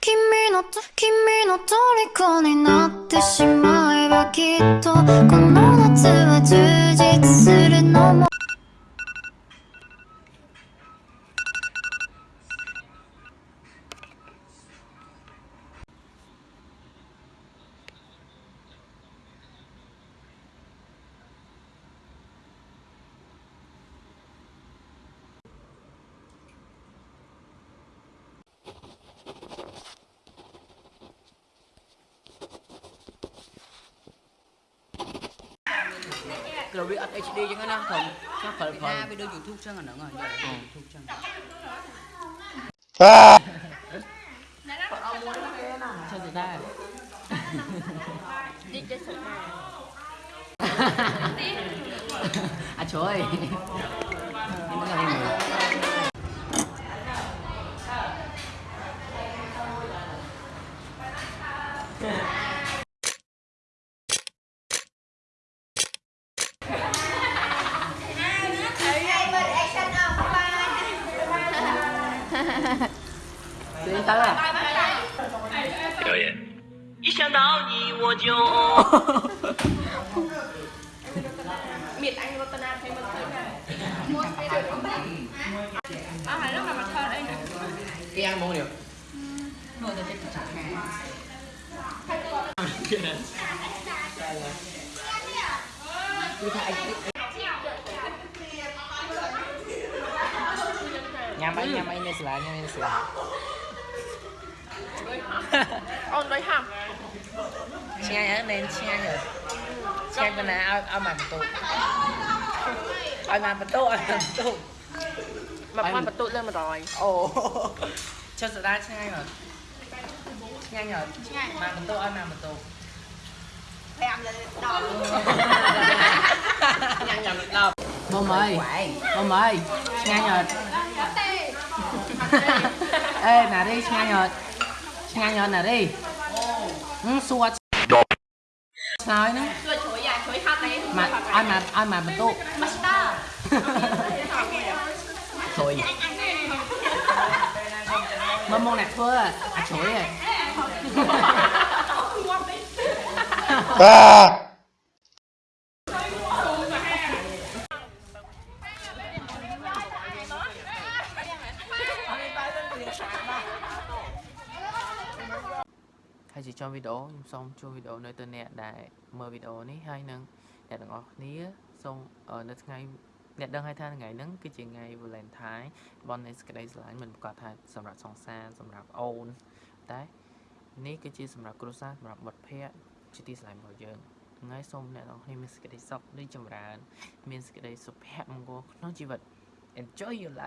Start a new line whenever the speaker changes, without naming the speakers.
君の君の虜になってしまえばきっとこの夏は充実するのも
kiểu bị ắt HD chứ hạn không chắc phải phải vì đưa YouTube chẳng hạn nữa rồi YouTube chẳng à?
Sao vậy ta
đi chơi sụp
à trời
Yeah. 声
音大啊！
表演。一想到你我就。
miệt anh và tân an thấy mất thời gian à hả lúc mà mặt hơn anh
cái ăn món điều
rồi thì chắc chắn cái này cái này cái này
ញ៉ាំអីញ៉ាំអីនៅសាលាញ៉ាំនៅសាលា
អូនដូចហាំ
ឆ្ងាញ់អើមែនឆ្ងាញ់អើ
ឆ្ងា
ញ់ប៉ុណ្ណាឲ្យឲ្យមកបន្ទូឲ្យមកបន្ទូឲ្យបន្ទូ
មកមកបន្ទូលើ100
អូចុះសាលាឆ្ងាញ់អត់ឆ្ងាញ់អត់ឆ្ងាញ់មកបន្ទូឲ្យមកបន្ទូ5លើ10ញ៉ាំញ៉ាំ10បងអើយបងអើយឆ្ងាញ់អត់ tụ Ao màn tụ, ao màn tụ mà Anh- quan bật tụi lên mà rồi Ồ Cho sửa ra che ngay rồi Che ngay rồi Màn tụ, ao màn tụ Nhăn nhầm đâu Bông ơi Bông ơi Nghe nhật Ê nè đi nghe nhật Nghe nhật nè đi Ừ xua Nói nữa
rồi chuối à chuối hạt này mà ai
mà ai mà mình tu thôi mà mong nè thưa à chối à hay chỉ cho video ខ្ញុំសូមជួយវីដេអូនៅទៅអ្នកដែលមើលវីដេអូនេះហើយនឹងអ្នកទាំងអស់គ្នាសូមអឺនៅថ្ងៃអ្នកដឹងហើយថាថ្ងៃហ្នឹងគឺជាថ្ងៃ Valentine បននៃសេចក្តីស្រឡាញ់មិនប្រកាសថាសម្រាប់សង្សារសម្រាប់អូនតែនេះគឺជាសម្រាប់គ្រួសារសម្រាប់មិត្តភ័ក្តិជាទីស្រឡាញ់របស់យើងថ្ងៃសូមអ្នកទាំងអស់គ្នាមានសេចក្តីសុខរីកចម្រើន មានសេចក្តីសុភមង្គលក្នុងជីវិត Enjoy your life